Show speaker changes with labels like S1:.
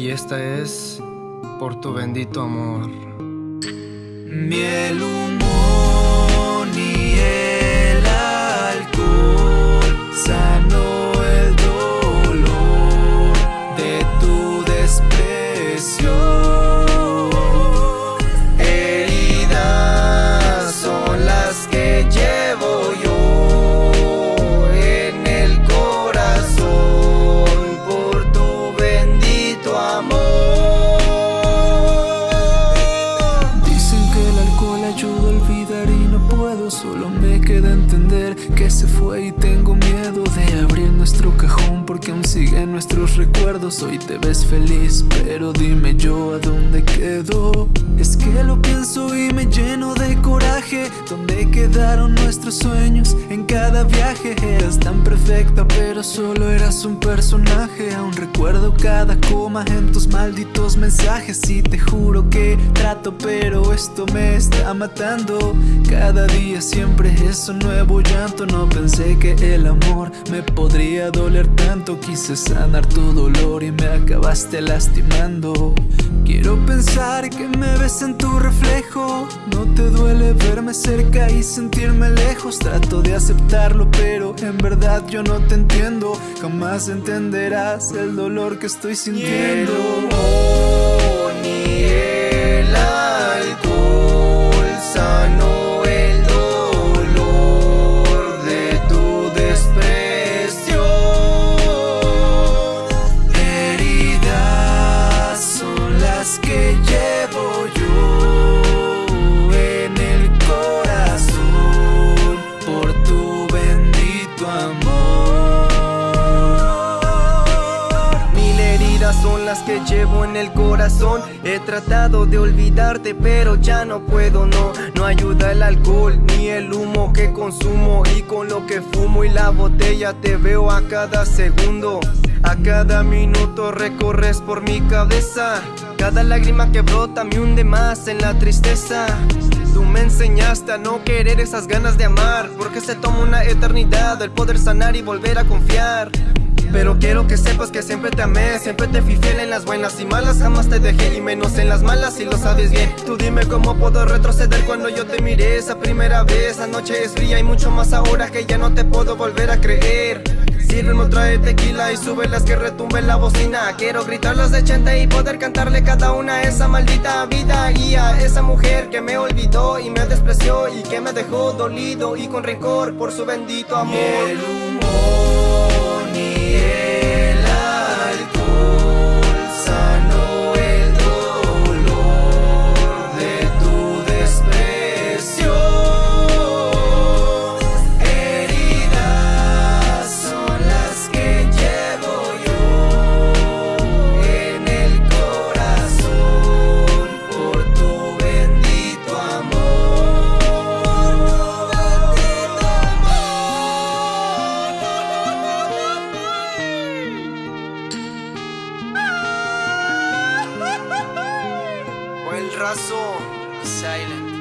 S1: y esta es por tu bendito amor.
S2: Miel,
S3: Solo me queda entender que se fue y tengo miedo de abrir nuestro cajón Porque aún siguen nuestros recuerdos. Hoy te ves feliz, pero dime yo a dónde quedó Es que lo pienso y me lleno de coraje. ¿Dónde quedaron nuestros sueños en cada viaje? Eras tan perfecta pero solo eras un personaje. Aún recuerdo cada coma en tus malditos mensajes Y te juro que pero esto me está matando. Cada día siempre es un nuevo llanto. No pensé que el amor me podría doler tanto. Quise sanar tu dolor y me acabaste lastimando. Quiero pensar que me ves en tu reflejo. No te duele verme cerca y sentirme lejos. Trato de aceptarlo pero en verdad yo no te entiendo. Jamás entenderás el dolor que estoy sintiendo
S2: que llevo en el corazón. He tratado de olvidarte, pero ya no puedo, no. No ayuda el alcohol ni el humo que consumo. Y con lo que fumo y la botella te veo a cada segundo. A cada minuto recorres por mi cabeza. Cada lágrima que brota me hunde más en la tristeza. Tú me enseñaste a no querer esas ganas de amar Porque se toma una eternidad el poder sanar y volver a confiar pero quiero que sepas que siempre te amé Siempre te fui fiel en las buenas y malas. Jamás te dejé y menos en las malas y lo sabes bien. Tú dime cómo puedo retroceder cuando yo te miré Esa primera vez, la noche es fría y mucho más ahora Que ya no te puedo volver a creer. Sírveme otra de tequila y sube las que retumbe la bocina. Quiero gritar las de 80 y poder cantarle cada una esa maldita vida Y a esa mujer que me olvidó y me despreció Y que me dejó dolido y con rencor por su bendito amor. El humor el raso silent.